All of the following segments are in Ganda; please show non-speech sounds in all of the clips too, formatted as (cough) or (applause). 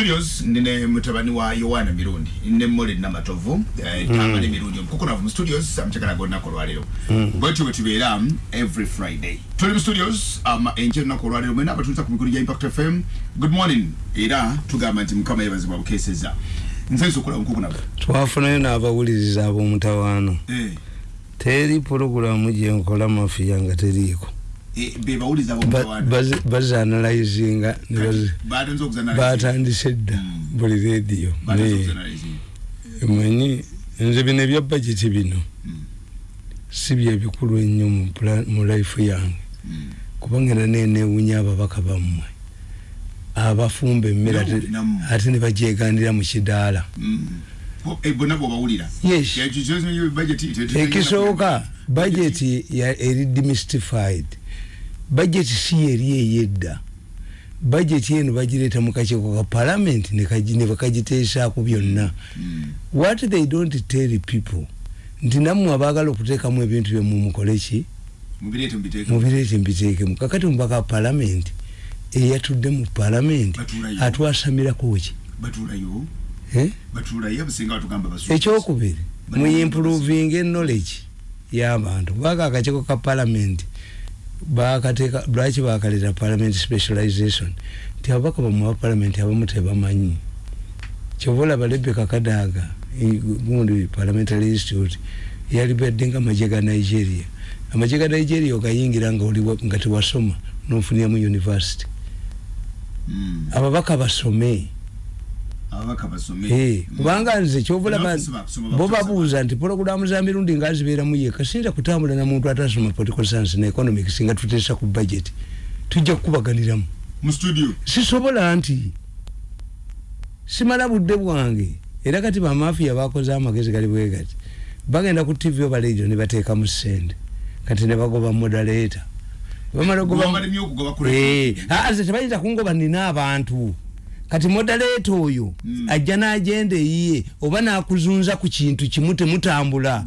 studios nine mutabani wa yohana mirundi ne mole namatovu eh, tama ne mirundi. Omukukuna mu studios amchakala gonna ko lwalero bwetu betubeera um, every friday. Tuli mu studios um, enje nako lwalero mwena abatuuza ku mikulu gya impact fm good morning era tugamba nti mukama yebazibwa bukeseza nsenso okola omukukuna bwe twafunayo n'abawuliriza ab'omutawaano eh, teri pulogulamu gyenkola mafiya nga teriiko eh, be bawuliza Ba- abomutawaana bazi- bazianalizinga ne bazi- batonze okuzanaliza batandise dda Mm. buli rediyo manyi nze bino ebya bageti bino Mm. si byebikulu ennyo mu life yange Mm. kubanga era nenewunya ababaka bammwe abafumba emmere ate- ne bagyegandira mu kidaala Mm. Eh, ekisooka ya- eri demystified budget si yeri eyedda budget eno bagireeta mu kakiiko ka parliament ne bakagiteesaako byonna. Mm. what they don't tell people nti nammwe abaagala okuteekamu ebintu byemwe mukoleki mubireete mbiteekemu kakati mubaka wa parliament eyatudde mu parliament Batuulayo. atwasamirako ki? Ekyokubiri Bali- muimproving knowledge y'abantu. Kubanga akakiiko ka parliament bakateeka lwaki bakaleta parliament specialization? Nti ababaka bamwe ba parliament abamu tebamanyi. Rebeka kadaaga i- gundi parliamentary institute yali badde nga amagye ga nigeria. Amagye ga nigeria ogayingira nga tewasoma nofuniramu university. Mm. ababaka basome ababaka basome Eh, Mm. Kubanga nze kusoma bo babuuza nti pologulamu za mirundi nga zibeeramu yeka siyinza kutambula na muntu atasoma political science ne economics nga tuteesa ku budget tujja kukubaganiramu. Sisobola nti simala budde bwange era kati bamafiya bakoze amagezi gali bwe gati. Bagenda ku tv oba radio ne bateekamu sente kati ne bagoba moderator. Bamala ku Eh, tebayinza kungoba nina abantu kati modaleeta oyo Mm. ajja n'agenda eyiye oba n'akuzunza ku kintu kimu temutambula.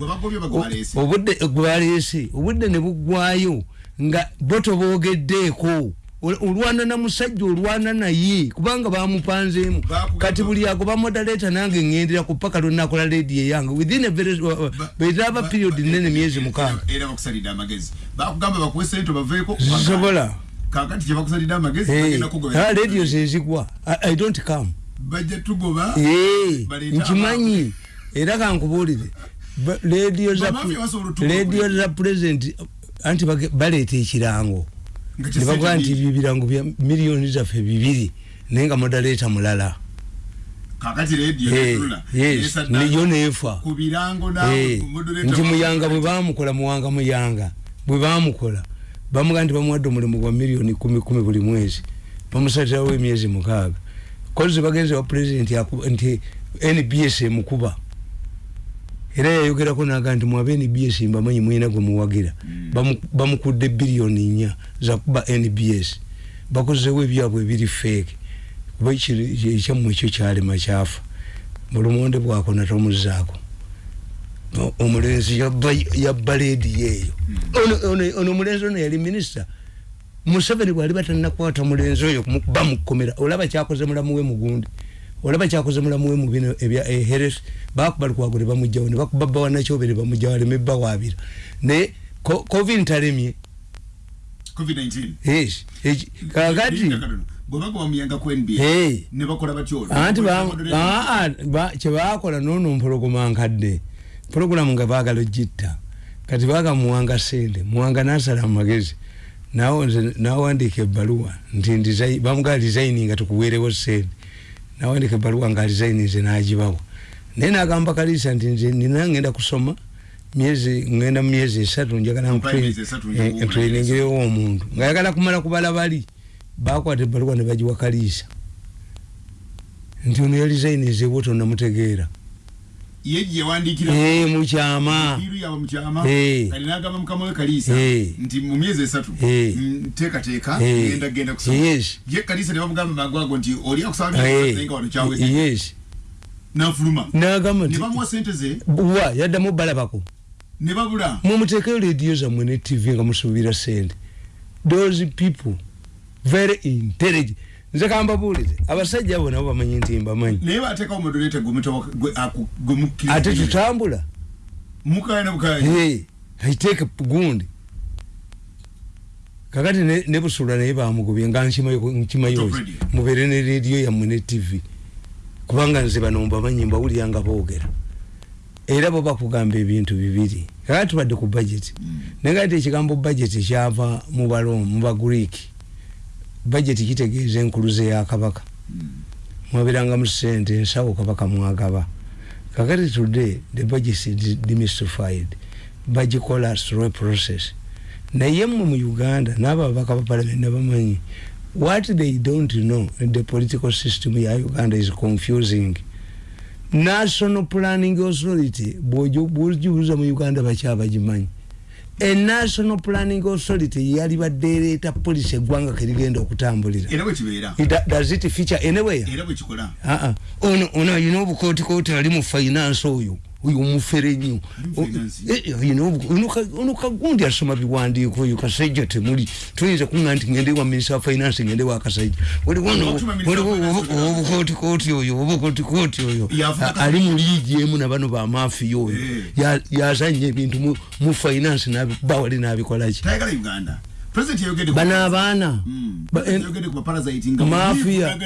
Obudde gwe baleese obudde ne buggwayo nga bo toboogeddeeko Ol- olwana na musajja olwana naye kubanga bamupanzeemu kati buli agoba modaleeta nange ŋŋendera ku paka lwenakola leediyo eyange within a very Ba- beetaba ba- period nene myezi mukaaga. era kakati kyebakusalidde amagezi Eh, bagenda kugoba ah, radio zezigwa I- i don't come. Bajja tugoba nkimanyi. era kankubuulire. Ba- radio za radio za president anti bage- baleeta ekirango. Nga ne bagaa nti kyesente ebyo ebirango bya miliyoni zaffe bibiri. Naye nga modaleeta mulala. Kakati radio etunula yes esaddaala niyo neefa ku birango Eh, moderator nti ba- muyanga bwe bamukola muwanga muyanga bwe bamukola bamugaa nti bamuwadde omulimu gwa miliyoni kumi kumi buli mwezi. Bamusatirawo emyezi mukaaga. Kozi bagenzi wa pulezidenti nti nbs emukuba. Era yayogerako naga nti mwaba nbs mbamanyi mwina gwe muwagira. Mm. Bamu- bamukudde biliyoni nnya zakuba nbs bakozewo ebyabwe ebiri feeke kuba ekyammwe ekyo kyalema kyafa. Mulumonde bwakona tomuzaako O- omulenzi yabba- leediyo eyo Ono- omulenzi ono yali minisita. Museveni bwali batanakwata mulenzi oyo kumu- bamukomera olaba kyakoze mulamu we mugundi olaba kyakoze mulamu we mubino ebya heres bakuba lukwago ne bamugjawo ne bakuba bbawa nakyobe ne bamugjawo aleme bbawaabira naye covid ntalemye covid-19 yes. Eki- kakati Eh. anti ba- ba- kyebakola noono mpologoma nkadde pologulamu nga baagala ogitta. Kati baaga muwanga sente muwanga nasala nze nawandiika ebbaluwa nti bamugaa designi nga tukuweerewo sente. Nawandiika ebbaluwa nga designi nze nagibawa. Naye nagamba kaliisa nti nze nina ngenda kusoma myezi ngenda mu myezi esatu njagala okuwulira ntreningirewo omuntu. Ngayagala kumala kubala bali bakwata ebbaluwa ne bagiwa kaliisa nti ono yalizainizeewo tonamutegeera ye gye yawandikira Eh, mukyama biru yawe mukyama Eh. kali nagamba mukama we kaliisa Eh. nti mu myezi esatu teekateeka Eh. genda genda kusoma. Ye kaliisa ne bamugamba magwago nti oli akusaba Eh, naye nga wano kyawedde yes. Nanfuluma nagamba ne bamuwa sente ze. Wa yaddamu balabako ne babula. Mumuteekeyo rediyo zammwe ne tv nga musuubira sente those people very intelligent nze kambabuulire abasajja abo nabo bamanyi nti mbamanyi. Naye bateekawo modulete gwemukkiriza ate tutambula. Mukayana bukaya Hey, aiteeke gundi. Kakati ne, busula naye bamugubye nga nkimayo mubeere ne rediyo yammwe ne tv kubanga nze bano mbamanyi mbawulira nga boogera. Era bo bakugamba ebintu bibiri. Kakati tubadde ku budget. Naye nga ate ekigambo budget kyava mu balom mu bagreek budget kitegeeza enkuluze ya kabaka mwabiranga mu sente ensawo kabaka mwagaba. Kakati today the budget is demystified bagikola through a process. Naye mmwe mu uganda n'abo ababaka ba parliament nabamanyi what they don't know the political system ya uganda is confusing. National planning authority bwojubuza mu uganda bakyabagimanyi a national planning authority yali baddeereeta polisi eggwanga kerigenda okutambulira. Does it feature anywhere? Bwekikola Ah, ah. ono ono ayina obukootikooti ali mu finance oyo oyo omufere nnyo Mu finance? Eh, eh, ayina obu- ono ka- ono kagundi asoma biwandiiko oyo kasajja temuli tuyinza kuŋa nti ngende wa minisita wa finance ngende wa kasajja waliwo obu- oyo. obukootikooti oyo ali mu liigi emu nabano bamafiya oyo Eh. Ya- yazanya ebintu mu- finance nabi- bawali nabikolaki tayagala uganda president yayogedde ku- bano abaana. Ba- President en- yayogedde ku baparasite nga Mafia-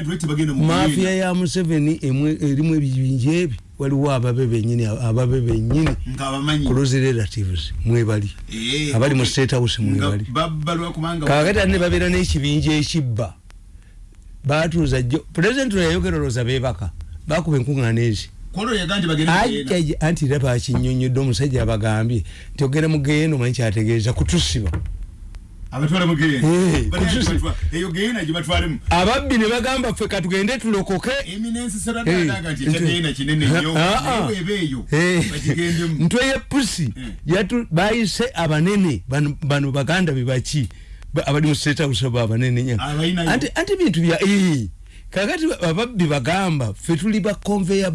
mafiya ya museveni erimu ebibinja ebi waliwo ababe benyini ababe benyini close relatives mwebali. Eh, abali mu state house mwebali. Babbalwa kubanga kakati ate ne babeera n'ekibinja ekibba batuuza jjo. Pulezidenti yayogera olowooza beebaka bakuba enkuŋŋaana ezi anti era bakinyonyodde omusajja abagambye nti ogenda mu geyeena omanyi kyategeeza kutusiba abatwala mu geyeena. Eh, Bali kutusi- agibatwa- eyo geyeena gye batwalemu ababbi ne bagamba ffe katugende tulokoke. Ah, ah. ntwe yepusi bayise abanene. Bano- baganda bebaki Ba- abali mu state house abo abanene nya Abalinayo. anti bintu bya kakati ba- ababbi bagamba ffe tuli ba conveyor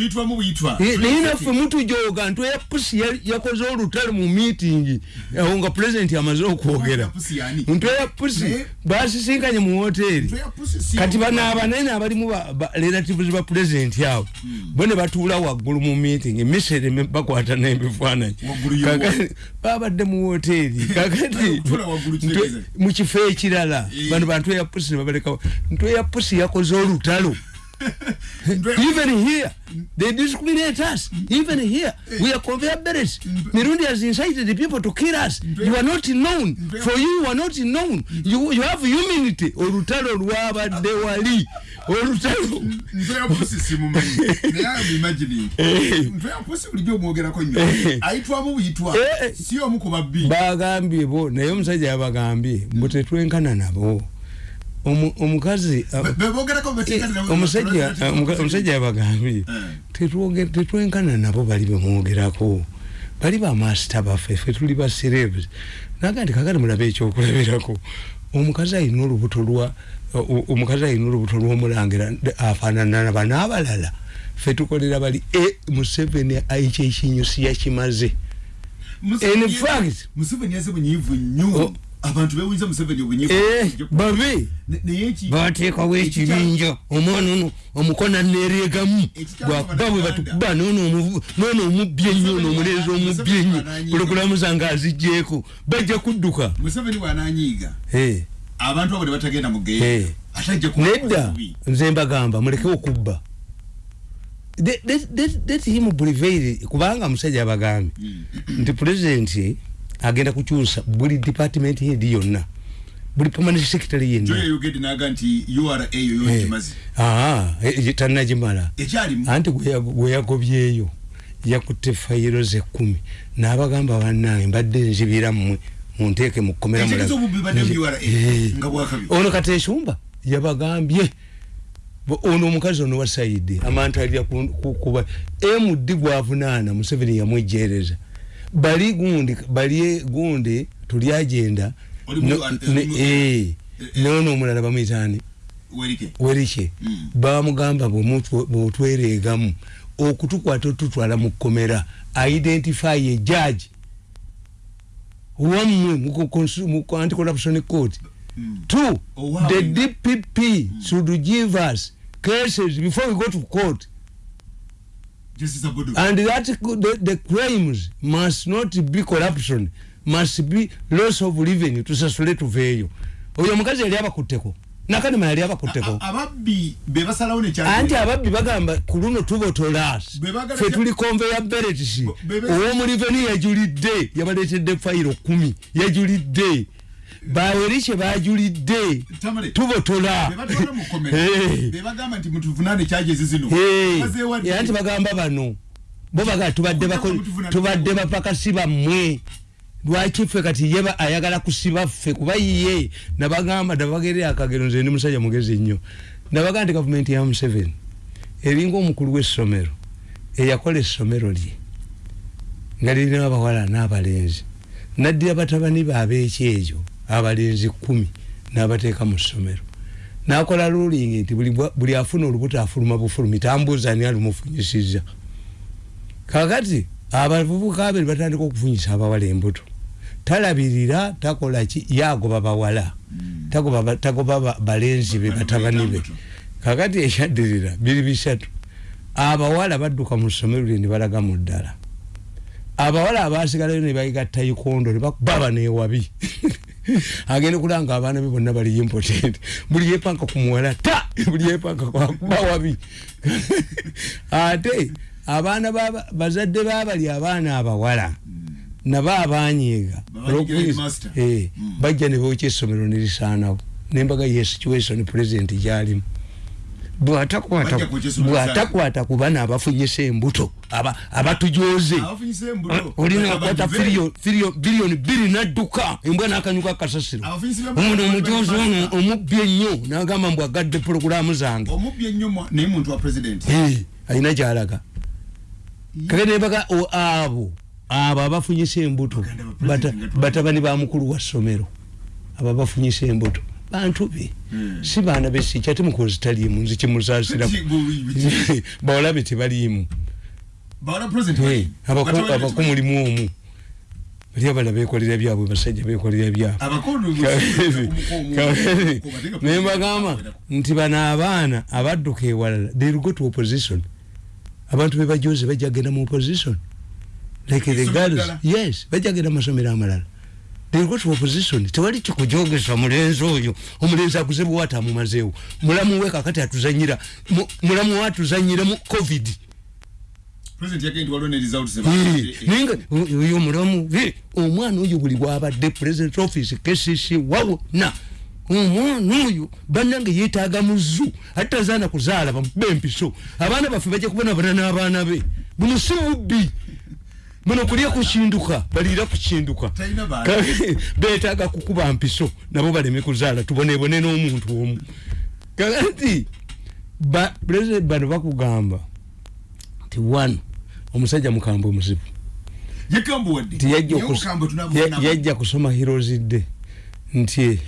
belt tuyitwamu buyitwa Eh, naye naffe mutujoga ntwe yepusi ya- yakoze olutale mu meeting awo nga president amaze okwogera. Pusi ntwe yepusi Naye- basisinkanye mu pusi si- kati bano abanene abalimu ba- ba- relatives ba president abo bo ne batuula waggulu mu meeting emisere bakwata n'ebifaananyi. Babadde mu hoteri (laughs) kakati mu kifo ekirala Eh. bano bantu eya pusi ne babalekawo. Ntwe ya pusi yakoze olutalo (laughs) even here they discriminate us. Even here we are conveyor belts mirundi has incited the people to kill us. You are not known. For you you are not known. You, you have humanity olutalo lwabadde wali olutalo ntwe ya pusi simumanyi (laughs) naye I'm imagining. ntwe ya pusi bulijjo omwogerako nnyo ayitwamu buyitwa Eh, eh. si omu ku babbi bagambye bo. Naye omusajja yabagambye mbu tetwenkana nabo omukazi boogerako beteekati nabo- omusajja yabagambye Eh. tetwenkana nabo bali bemwogerako bali bamasita baffe ffe tuli ba celebs naga nti kakati mulabe ekyokulabirako omukazi ayina olubuto lwa omukazi ayina olubuto lw'omulangira afaanana banaabalala ffe tukolera bali e museveni ekyo ekinyusi yakimaze. In fact- museveni yaze bunyiivu nnyo. Abantu bewunza museveni obunyiivu Eh, bateekawo ekibinja omwana ono omukona nereegamu bwakuba bwe batukuba noono omu- noono omubbye ennyo ono omulenzi omubbye ennyo. Museveni pulogulaamu zange azigjeeko bajja kudduka. Museveni bwananyiiga Eh, abantu abo ne batagenda mu Eh. nedda. nze mbagamba muleke okubba. Let- him prevail. Kubanga musajja abagambye Mm. nti pulezidenti agenda kukyusa buli department head yonna. Buli permanent secretary yenna yayogedde naga nti ura eyo yo Eh. kimazi. Ah, eh, tannagimala ekyalimu? Anti gwe yago- gwe yagobyeyo yakutte fayiro ze kkumi n'abagamba bannange mbadde nzibira mmwe munteeke mukomera ekitegeeza obubbi badde mu ura Eh. nga bwakabi ono kati ensumba yabagambye Bo- ono omukazi ono wa saidi amanta alya ku- ku- kuba md gwavunaana museveni yamwejjereza bali gundi bali gundi tuli agenda. Eh, mu- noono omulala bamwitaani werike. Werike. Mm. bamugamba bwemutwe- bwotwereegamu okutukwata otutwala mu kkomera identify ejaji wammwe mu ko- konsu- mu ko- anti corruption court two Oh, wow. the dpp should give us cases before we go to court. Abudu. And that the, the crimes must not be corruption must be loss of revenue tusasule tuveeyo oyo omukazi yali abakutteko nakanema yali abakutteko anti ababbi bagamba ku luno tubotola fe tuli conveyor belts Be- be- owomuliveni yajulidde yabaleetedde fayiro kumi yajulidde bawerikye bajulidde. Tamale. tubotola. era nti bagamba bano bo bagaa tubadde tubadde bapakasi bammwe. Lwaki ffe kati ye ba- ayagala kusiba ffe kuba ye? Nabagamba nabagerera akagero nze ndi musajja mugezi nnyo. Nabagaa nti gavumenti ya museveni eringa omukulu w'essomero eyakola essomero lye nga lirina abawala n'abalenzi naddira batabani baabekyejo abalenzi kumi n'abateeka mu ssomero. Nakola ruling nti buli afuna olubuto afuluma bufulumi tambuuza ani alumufunyisiza kakati abavubuka abiri batandika okufunyisa abawala embuto. Talabirira takola ki? Yagoba bawala tagoba ba- tagoba ba- balenzi be batabani be. Kakati ekyaddirira biri bisatu. Abawala badduka mu ssomero lye ne balaga mu ddala abawala abasigalayo ne bayiga tayikondo ne bakuba baneewabi (laughs) agenda kulanga abaana be bonna bali impotent buli yepanka ku muwala ta! Buli yepanka kwakuba wabi. (laughs) Ate abaana baba- bazadde babali abaana abawala. Nabo abanyiiga. Eh, bajja ne bookya essomero ne lisaanawo. Nembaga ye situation president gyalimu bw'atakwata bw'atakwata ku bana abafunyisa embuto aba- abatujoze abafunyisa embuto. Olina Abadive. akwata biliyoni bbiri nadduka. Embwa n'akanyuka kasasiro. Omuntu omujozi ono omubbi ennyo n'agamba mbu agadde pulogulaamu zange. Alina gyalaga kake nembaga o- abo abo abafunyisa embuto batabani ba mukulu wa ssomero abo abafunyisa embuto bantu be Hmm. si baana besikya temukozi taliimu nzi kimusaasiraku Kati bu- bu- bawalabe tebaliimu bawala president Eh, bali- abako batoolera abako tuba- mulimu omu bali abala bekolera byabwe basajja bekolera byabwe mu- naye mbagamba nti bano abaana abadduka ewalala they go to opposition abantu bebajoze bajja genda mu opposition like the girls yes bajja genda masomero amalala they will go to opposition tewali kikujogesa mulenzi oyo. Omulenzi aguze bwata amumazeewo mulamu we kakati atuzanyira. Mu- mulamu we atuzanyira mu covid. Eh, eh, eh, naye nga oyo omulamu eh, omwana oyo buli bwabadde president office kcc wawona omwana oyo bannange yeetaaga muzu ate tazaana kuzaala bamuba empiso abaana baffe bajja kubonabona n'abaana be. Buno si bubbi buno kulya kukinduka baliira kukinduka Talina baana. Ka- (laughs) beetaaga kukuba mpiso nabo baleme kuzaala tubonebone n'omuntu omu. Kakati ba- president bano bakugamba nti one omusajja mukambwe muzibu yajja kusoma day nti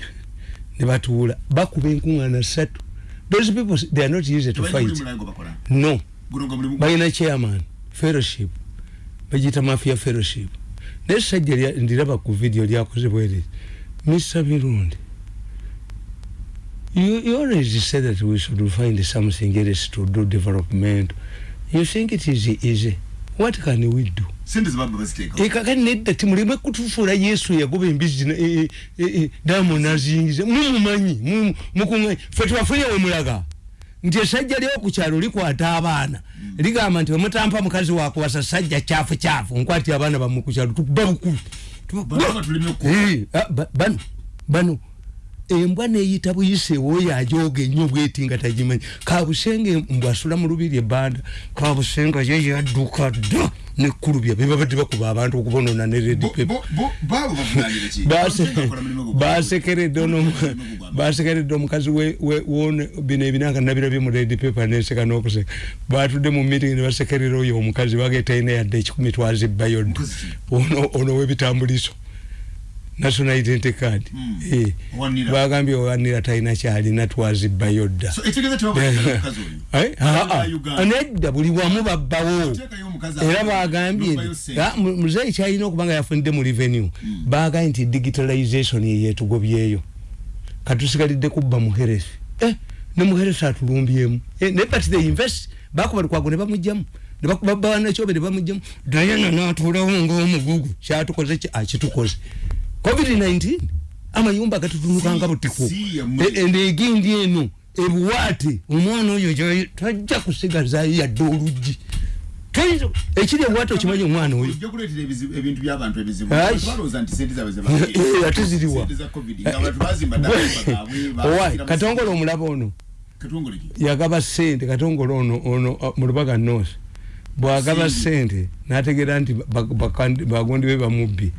ne batuula. Bakuba enkuŋŋaana ssatu. Those people they are not easy to fight. no. Balina chairman fellowship bagiyita mafia fellowship. Naye sajja lya- ndiraba ku video lyakoze bwere mr mirundi you, you always say that we should find something else to do development. You think it is easy? What can we do? Zebaba baziteeka ekakati nedda timuleme kutufuula yesu yagoba embizi na- e- e- e- diamond azingize. Mumumanyi mu- mukuŋanyi fe twafunye wemulaga nti esajja lyokukyalo likwata abaana. Ligamba nti wemutampa mukazi wakuwasa sajja kyafu kyafu nkwati abaana bamu kukyalo tukuba ba- bano bano embwa neyita buyise woyo ajoga ennyo bweti nga tagimanyi. Kabusenge mbw asula mu lubiri ebbanda kabusenga ye yadduka dda nekkulubya bebabadde bakuba abantu okubonona ne red Bo- paper bo- bo- baabo bavunaanire ki? Base- Bakola mulimu gwa- basekeredde ono Mulimu gwa- basekeredde omukazi bino ebinanga nabirabye mu red paper neseka n'okuseka batudde mu meeting ne basekerera oyo omukazi bagetalina yadde ekikumi ki? ono ono w'ebitambuliso national identity card. Mm. Eh, Owanira. bagambye owanira talina kyalina twazibbayo dda So, ekitegeeza tebabateekayo omukazi oyo. Eh, ah, ah. Uganda. nedda buli wamu babbawo. Era bagambye ah, muzeeyi kyalina okubanga yafunidde mu revenue. Bagambye nti digitalization ye yetugobyeyo katusigalidde kubba muherefi. Eh, ne muherefi atulumbyemu eh, ne but they invest bakuba lukwago ne bamugjamu babanakyobe ne bamugjamu dayana natulawo ngaomugugu kyatukoze akitukoze covid-19 amayumba gatutunukanga butiko mwe. enegindi eno ebuwaate omwana oyo tajja kusigazayo yadde oluggi. Ekiri ebuwaate okimanyi omwana oyo? Ate (laughs) ziriwa. (laughs) Katongole omulaba ono. Yagaba sente katongole ono ono uh, mu lubaga north bwagaba sente nategeera nti ba- bakandi- bagondi be bamubbi.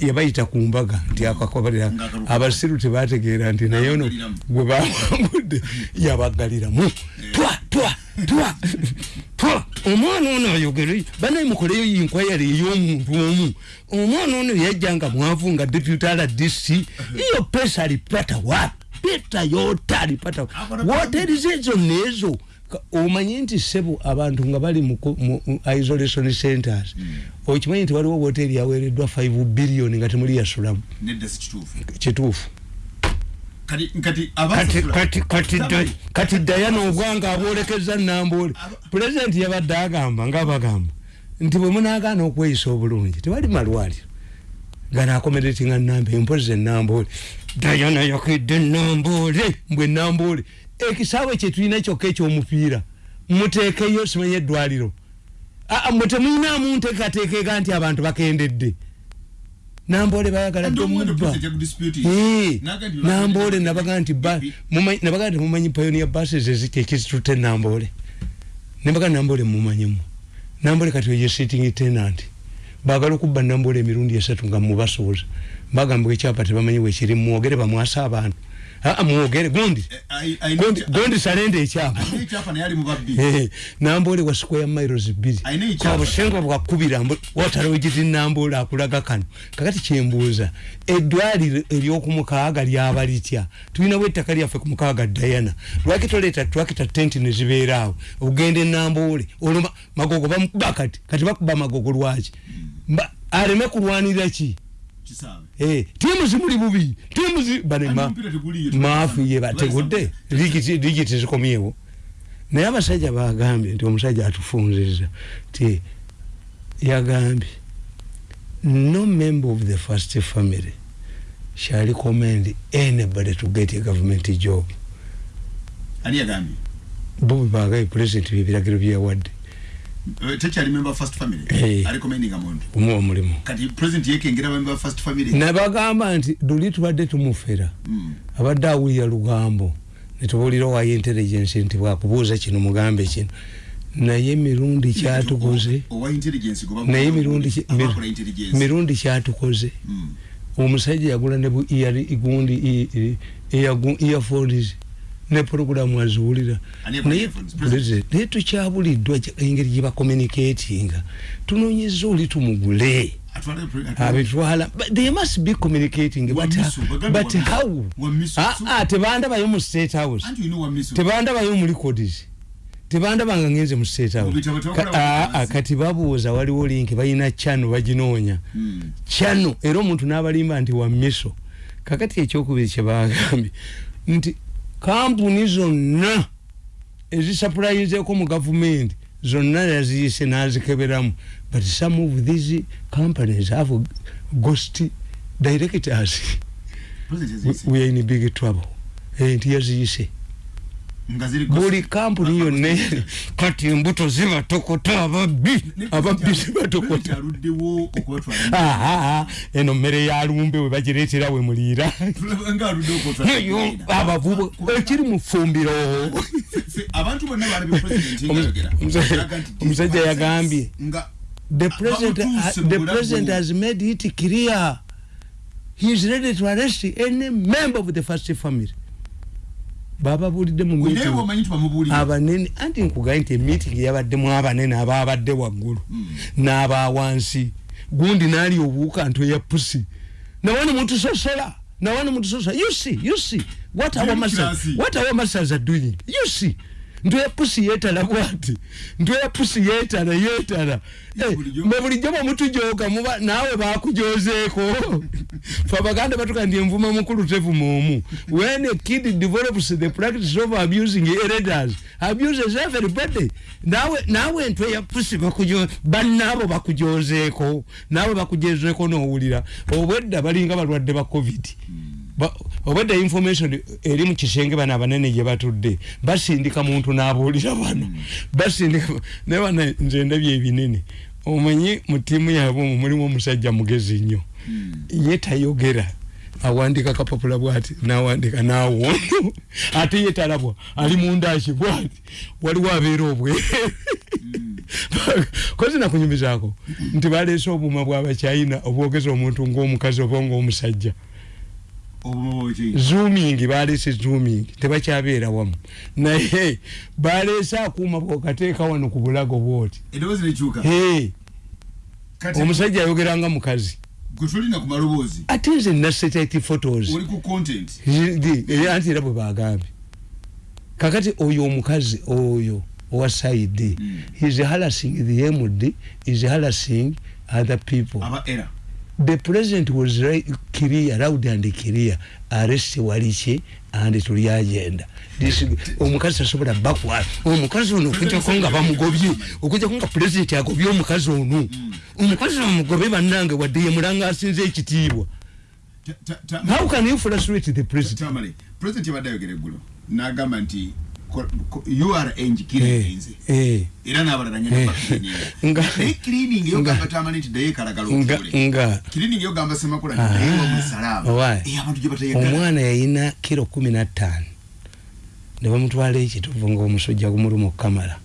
Yabayita ku mbaga nti akakobalira Ng'akaluka. abasiru tebategeera nti naye ono gwe bawangudde yabagaliramu. Twa twa twa twa. Omwana ono ayogere banaye mukoleyo inkwayari ey'omuntu omu. Omwana ono yajja nga mwavu nga deputy rdc iyo pesa alipata wapi pesa yote alipata. Akona- woteri zezo nezo Ka- omanyi nti sebo abantu nga bali mu isolation centers. Okimanyi nti waliwo woteri yaweereddwa 5 billion nga temuli yasulamu. Kituufu. Kati kati kati abasasula kati kati da- kati dayana ogwanga abwolekeza nambole. Pulezidenti yabadde agamba ngaabagamba nti bwe munagaana okweyisa obulungi tewali malwaliro. Ganaakomeretinga namba empozi enambole dayana yakidde nambole mbwe nambole. Ekisaawe kyetulina kyokka ekyomupiira muteekeyo simanye eddwaliro. Aa, mwe temuyinamu nteekateekeka nti abantu bakendedde. Nambole bayagala dde omubba Eh, nambole nabaga nti ba- mumanyi- nabaga nti mumanyi pioneer buses eziki ekizitute nambole. Nebaga nambole mumanyimu nambole kati oyo sitting tenant. Bagala okubba nambole emirundi esatu nga mubasuuza bagamba ekyapa tebamanyi wekiri mwogere bamwasa abantu. Mwogere gundi gundi salenda ekyapa. Babbi. Eh, nambole wa square miles bbiri. Obusenga bwakubira watala wegiti nambole akulaga kano. Kakati kyembuuza eddwaliro ery'okumukaaga lyaba litya? Tulinawo ettaka lyaffe ku mukaaga dayana lwaki toleeta twakita tenti nezibeeraawo ogenda enambole olwo ma- magogo bamukuba kati kati bakuba magogo lwaki? Aleme kulwanira ki? Eh, tiimu zimuli bubi tiimu banema maafu ye bategudde sabu- ligi ligi tezikomyewo naye abasajja bagambye nti omusajja atufunziza ti yagambye no member of the first family shall recommend anybody to get a government job. Ani yagambye bo bebagaye president byebiragiro byeyawadde Eh, tekyali member first family. Eh. arecommendinga muntu omuwa omulimu kati president yekengera member first family. Nabagamba nti luli tubadde tumufera. Mm. abadde awulira lugambo. Netubuulira owayo intelligence nti bwakubuuza kino mugambe kino. Naye mirundi kyatukoze. owa naye mirundi kyatukoze. Omusajja yagula ne bu ear- gundi e- e- earphones ne programu aziwulira naye tukyabuliddwa engeri gye bakommunicatinga tunoonyeza oli tumugule. Abitwala. They must be communicating but, Wamiso, bagamba but wamiso. how? Wamiso. Ah, ah, tebandabayo mu state house. Wamiso tebandabayo mu records. Tebandabanga ngenze mu state house. Ah, kati babuuza waliwo link balina chano baginoonya Mm. chano era omuntu n'abalimba nti wa miso. Kakati ekyokubiri kyebagambye nti kampuni zonna ezisapulayizeeko mu gavumenti zonna yaziyise n'azikeberamu. But some of these companies have ghost directors. We- are in big trouble. Nti yaziyise. ziri buli kampuni yonna kati embuto zibatokota ababbi ababbi zibatokota eno mmere ya lumbe we bagireetera we muliira abavubu ekiri mu ffumbiro. Abantu bonna balabye president nga ayogera. Omusajja- yagambye the president, uh, the president has made it clear. He is ready to arrest any member of the first family bababulidde mu naye meeting bwomanyi nti bamubuulira abanene anti nkugaye nti emiiting yabaddemu abanene ababadde waggulu n'aba wansi. Gundi naali obuuka nto ya pusi nawani mutusosola nawani mutusosola you see you see. What our masters what our masters are doing? You see ntwe pusi yeetala bwati ntwe pusi yeetala yeetala Eh, Bulijjo. mwe bulijjo bwemutujoga muba naawe bakujozeeko fe abaganda batuka ndi envuma mukulu tevuma omu when a kid develops the practice of abusing elders abuses everybody naawe naawe ntwe ya pusi bakujo bannaabo bakujozeeko naawe bakujozeeko n'owulira. Obwedda balinga balwadde ba covid. Ba- obwedda information eri mu kisenge bano abanene gye batudde basindika muntu n'abuulira bano basindika naye bana nze ndabye ebinene. Omanyi mu ttiimu yaabwe omwo mulimu omusajja mugezi nnyo. Ye tayogera. Awandika kapapula bwati nawandika nawondo ate ye talabwa. Ali mundaki bwati? Waliwo abeera obwereere kozi nakunyumizaako? Nti baleese obuuma bwabachina obwogeza omuntu ngaomukazi oba ngaomusajja zooming baleese zooming. Tebakyabeera wamu. Naye baleese akuuma bwokateeka wano ku bulago bwoti. Omusajja ayogeranga mukazi ate nze nasatellite photos. anti era bwe bagambye kakati oyo omukazi oyo owa saidi Mm. is harassing the md is harassing other people. Aba era the president was right, clear loud and clear arrest waliki and tuli agenda. This- omukazi tasobola bakwala omukazi ono okujjako nga bamugobye okujjako nga president agobye omukazi ono. Omukazi bamugobe bannange wadde ye mulanga asinze ekitiibwa. How can you frustrate the president? President yabadde ayogera eggulo n'agamba nti ur engikirininze Eh, era n'abalala Eh. nyana (laughs) Nga- naye cleaning yo nga- gamba tamale nti daye kalagala nga otule cleaning yo gamba semakula Ah. wamusalaama Why? Eh, abantu gye batayagala omwana yayina kiro kumi nattaano ne bamutwala ekituvu ngaomusujja gumuluma okukamala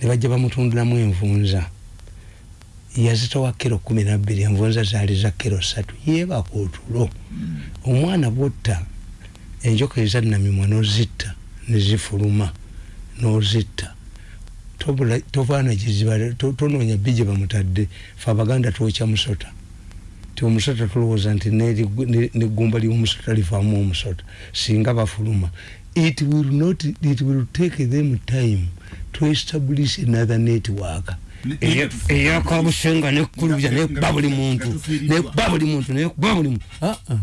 ne bajja bamutundulamu envunza. Yazitowa kiro kumi nabbiri envunza zaali za kiro ssatu. Yeebaka otulo. Omwana bwotta enjoka ezannamimwa nozitta nezifuluma nozitta. Tobula- tovaana giziba to- tonoonya bbi gye bamutadde fe abaganda twokya musota. Ti omusota tulowooza nti neggumba ly'omusota livaamu omusota singa bafuluma. It will not it will take them time to establish another network. Eyakabusenga nekkulubya Nga- nekuba buli muntu nekuba buli muntu nekuba buli muntu Ah, ah.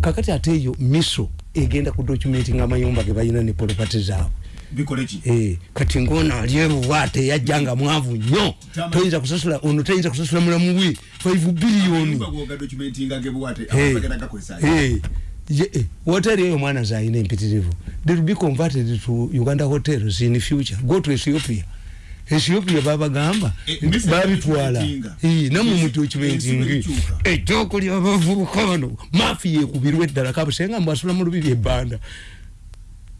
kakati ate eyo miso egenda ku documenting amayumba ge balina ne polopati zaabwe. Bikole ki? Eh, kati ngono ali eruwaate yajja nga mwavu nnyo. Tama- toyinza kusasula ono tayinza kusasula mulamu we 5 biliyoni Ayumba gwoga documentinga gebuwate Hey, abantu bagenda gakozesa hey, ye- eh, hoteri eyo omwana zayina empitirivu they will be converted to uganda hotels in future. Go to ethiopia ethiopia babagamba Eh, babitwala. Eh, namwe Ensi- mudocumentingi ensi bwekyuka. ekyokulya abavubuka bano. Mafi yekubirwa eddala kabusenga mbasula mu lubiri ebbanda.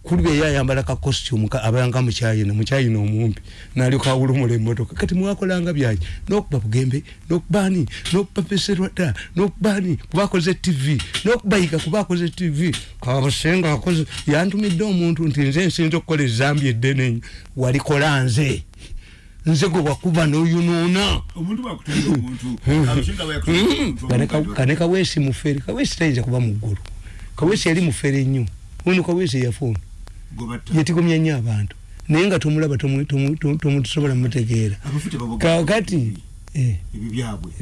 Kuli eyo ayambala ka costume abanga mukyayina mukyayina omumpi. Nalyoka awulumula emmotoka. Kati mwakolanga byanyi nokuba bugembe nokubani nokuba peserwada nokubani kubakoze tv nokubayiga kubakoze tv kabusenga akoze yantumidde omuntu nti nze nsinza okukola ezambi eddene. Walikola nze nze gwe wakuba noyonoona Kane kaweesi mufere kaweesi tayinza kuba muggulu kaweesi yali mufere nnyo. Ono kaweesi yafuuna. gobatta yetigomya nnyo abantu. Naye nga tomulaba tomu- tomu- tomu- tomusobola mutegeera abafute baboga kakati eh,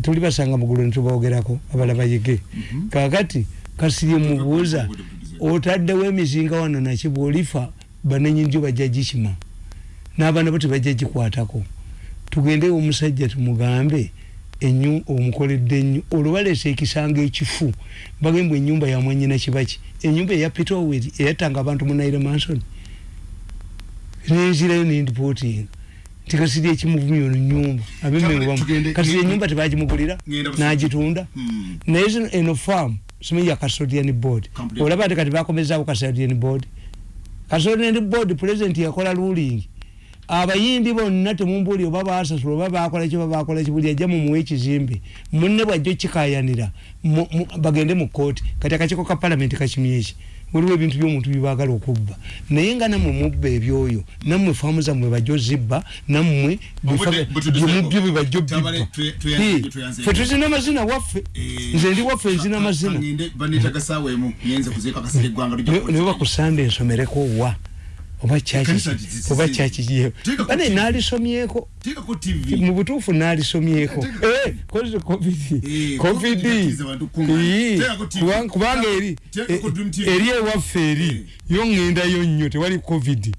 tuli basanga mugulu netubawogerako abala bayige Mhm. kakati kasirye mubuuza otaddewo emizinga wano naki bwolifa banenyi njo bajja gikima n'abaana bo tebajja gikwatako tugende omusajja tumugambe enyu omukoledde ennyo olwo baleesa ekisanga ekifu bagambwe enyumba yamwanyina kibaki enyumba eya peter oweri eyattanga abantu mu naire manson. Nenzirayo nendipotinga nti kasiri ekimuvumya ono nyumba Tugende- abembe kasiri enyumba tebagimugulira n'agitunda. Naye zino eno farm simanyi ya custodian board. Olaba ate kati bakomezaawo custodian board. Custodian board president yakola ruling abayindi bonna temumbuli oba basasula oba bakola ki oba bakola ki buli ajja mumuwa ekizimbe munne bwajja okikayanira bagende mu kooti kati akakiiko ka palamenti kakimye eki waliwo ebintu by'omuntu byebagala okubba. Naye nga nammwe mubba ebyoyo nammwe faamu zammwe bajja ozibba nammwe byemubyo bwe bajja tweyanze. fe tuzina amazina waffe. Eh, nze ndi waffe nzina amazina ne bakusanda ensomereko wa oba kyaki Ekkanisa zi- oba zi- kyaki kiyeho Teeka ku bane TV. naalisomyeko teekako tv mu butuufu naalisomyeko Teeka- Eh, kozi covid. Eh, covid. kubanga eri eri ewaffe eri yo ŋŋendayo nnyo tewali covid.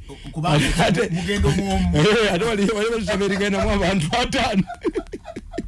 Ate- mugendo mwomu Eh, ate wali wali basaba erigendamu abantu ataano (laughs)